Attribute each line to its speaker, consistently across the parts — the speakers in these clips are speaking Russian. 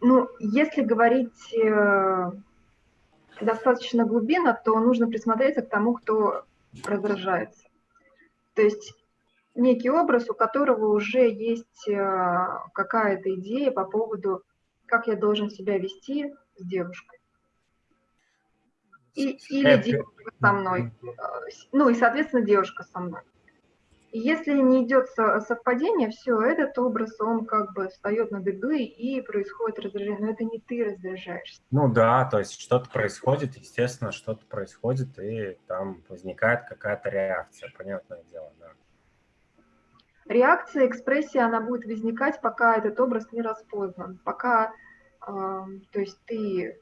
Speaker 1: Ну, если говорить э, достаточно глубинно, то нужно присмотреться к тому, кто раздражается. То есть некий образ, у которого уже есть э, какая-то идея по поводу, как я должен себя вести с девушкой. И, или девушка со мной. Ну и, соответственно, девушка со мной. И если не идет совпадение, все, этот образ, он как бы встает на дыбы и происходит раздражение. Но это не ты раздражаешься.
Speaker 2: Ну да, то есть что-то происходит, естественно, что-то происходит, и там возникает какая-то реакция, понятное дело, да.
Speaker 1: Реакция, экспрессия, она будет возникать, пока этот образ не распознан, пока, э, то есть ты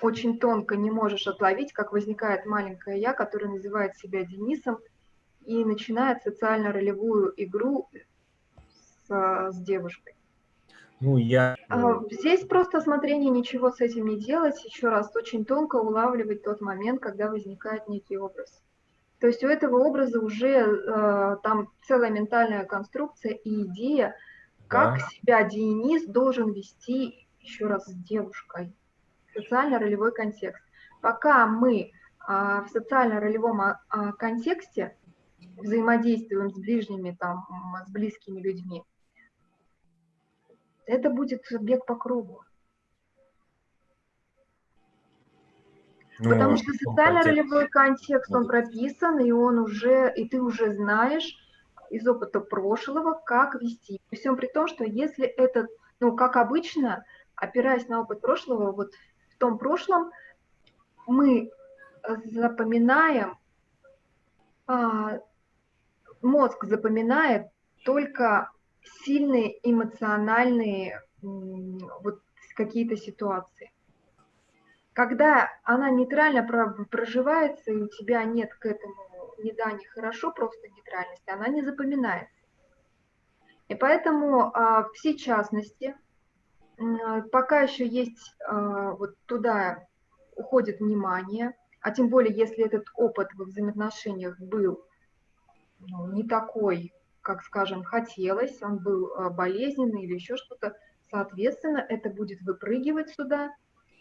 Speaker 1: очень тонко не можешь отловить, как возникает маленькое я, которое называет себя Денисом, и начинает социально-ролевую игру с, с девушкой.
Speaker 2: Ну, я...
Speaker 1: А, здесь просто смотрение ничего с этим не делать, еще раз, очень тонко улавливать тот момент, когда возникает некий образ. То есть у этого образа уже э, там целая ментальная конструкция и идея, как да. себя Денис должен вести еще раз с девушкой. Социально-ролевой контекст. Пока мы а, в социально-ролевом а, контексте взаимодействуем с ближними, там, с близкими людьми, это будет бег по кругу. Ну, Потому что социально-ролевой контекст, он прописан, и он уже, и ты уже знаешь из опыта прошлого, как вести. При всем при том, что если это, ну, как обычно, опираясь на опыт прошлого, вот в том прошлом мы запоминаем а, мозг запоминает только сильные эмоциональные вот какие-то ситуации. Когда она нейтрально проживается, и у тебя нет к этому ни да, ни хорошо, просто нейтральности, она не запоминается. И поэтому а, все частности, пока еще есть а, вот туда уходит внимание, а тем более, если этот опыт во взаимоотношениях был не такой, как, скажем, хотелось, он был э, болезненный или еще что-то, соответственно, это будет выпрыгивать сюда,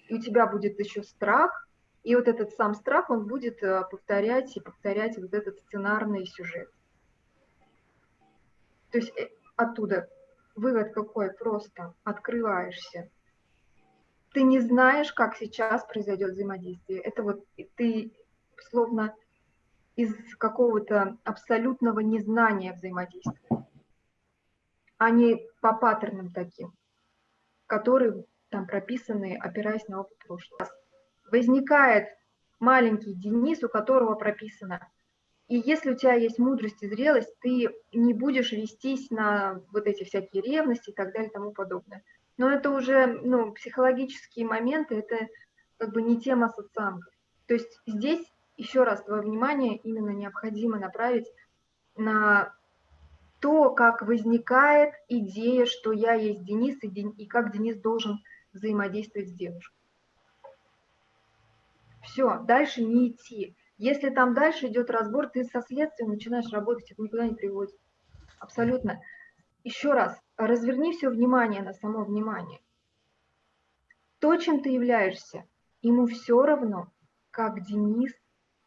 Speaker 1: и у тебя будет еще страх, и вот этот сам страх, он будет э, повторять и повторять вот этот сценарный сюжет. То есть э, оттуда вывод какой? Просто открываешься. Ты не знаешь, как сейчас произойдет взаимодействие. Это вот ты словно из какого-то абсолютного незнания взаимодействия, а не по паттернам таким, которые там прописаны, опираясь на опыт прошлого. Возникает маленький Денис, у которого прописано. И если у тебя есть мудрость и зрелость, ты не будешь вестись на вот эти всякие ревности и так далее и тому подобное. Но это уже ну, психологические моменты, это как бы не тема социанков. То есть здесь еще раз твое внимание именно необходимо направить на то, как возникает идея, что я есть Денис, и, Ден... и как Денис должен взаимодействовать с девушкой. Все, дальше не идти. Если там дальше идет разбор, ты со следствием начинаешь работать, это никуда не приводит. Абсолютно. Еще раз, разверни все внимание на само внимание. То, чем ты являешься, ему все равно, как Денис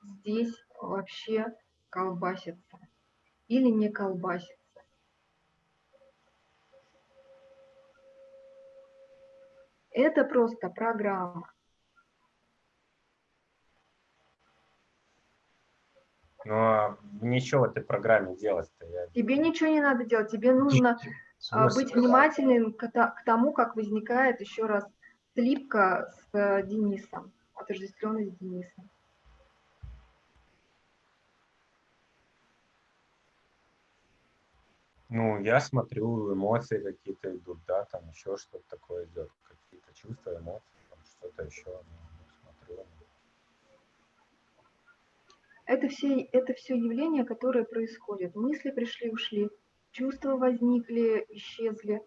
Speaker 1: здесь вообще колбасится или не колбасится. Это просто программа.
Speaker 2: Ну, а ничего в этой программе делать-то?
Speaker 1: Я... Тебе ничего не надо делать, тебе нужно а, быть внимательным к тому, как возникает еще раз слипка с э, Денисом, отождествленный с Денисом.
Speaker 2: Ну, я смотрю, эмоции какие-то идут, да, там еще что-то такое идет, какие-то чувства, эмоции, что-то еще, ну.
Speaker 1: Это все, это все явления, которые происходят. Мысли пришли, ушли, чувства возникли, исчезли,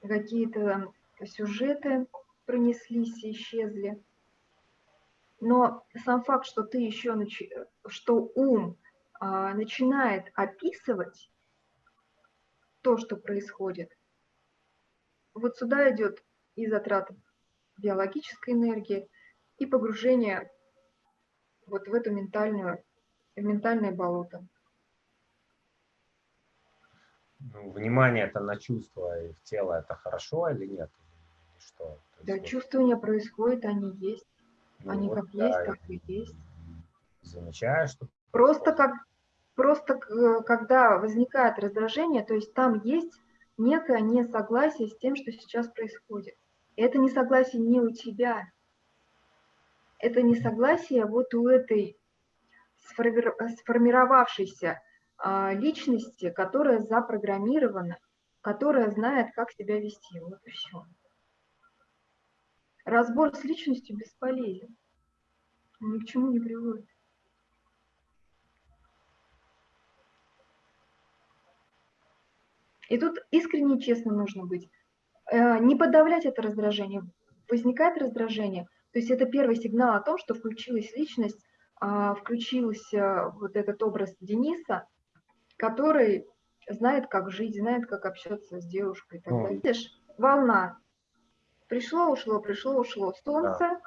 Speaker 1: какие-то сюжеты пронеслись и исчезли. Но сам факт, что ты еще, нач... что ум а, начинает описывать, то, что происходит. Вот сюда идет и затрата биологической энергии, и погружение вот в эту ментальную, в ментальное болото.
Speaker 2: Ну, внимание это на чувства и в тело это хорошо или нет? Или что?
Speaker 1: да, вот... чувствования происходят, они есть. Ну, они вот, как да, есть, так и есть.
Speaker 2: Замечаешь, что...
Speaker 1: Просто как Просто э, когда возникает раздражение, то есть там есть некое несогласие с тем, что сейчас происходит. И это несогласие не у тебя, это несогласие вот у этой сформировавшейся а, личности, которая запрограммирована, которая знает, как себя вести. Вот и все. Разбор с личностью бесполезен. Ни к чему не приводит. И тут искренне и честно нужно быть. Э, не подавлять это раздражение. Возникает раздражение, то есть это первый сигнал о том, что включилась личность, а, включился вот этот образ Дениса, который знает, как жить, знает, как общаться с девушкой. Так далее. Видишь, волна. Пришло, ушло, пришло, ушло. Солнце да.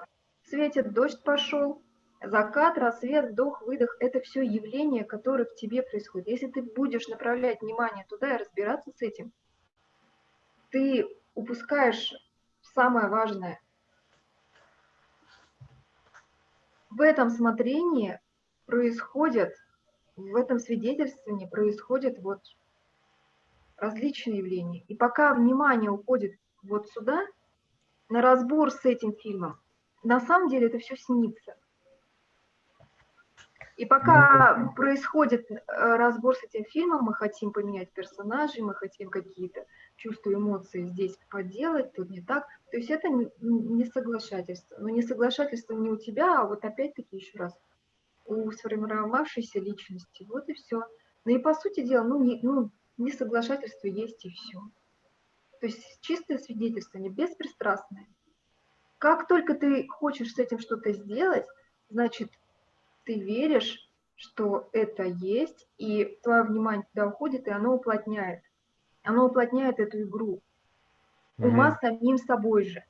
Speaker 1: светит, дождь пошел, Закат, рассвет, вдох, выдох – это все явления, которые в тебе происходят. Если ты будешь направлять внимание туда и разбираться с этим, ты упускаешь самое важное. В этом смотрении происходят, в этом свидетельствовании происходят вот различные явления. И пока внимание уходит вот сюда, на разбор с этим фильмом, на самом деле это все снится – и пока ну, происходит э, разбор с этим фильмом, мы хотим поменять персонажей, мы хотим какие-то чувства, эмоции здесь поделать, тут не так. То есть это не соглашательство. Но не соглашательство не у тебя, а вот опять-таки еще раз, у сформировавшейся личности. Вот и все. Ну и по сути дела, ну, не, ну несоглашательство есть и все. То есть чистое свидетельство, не беспристрастное. Как только ты хочешь с этим что-то сделать, значит, ты веришь, что это есть, и твое внимание туда уходит, и оно уплотняет. Оно уплотняет эту игру. Ума mm-hmm. самим собой же.